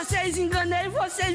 vocês, enganei vocês.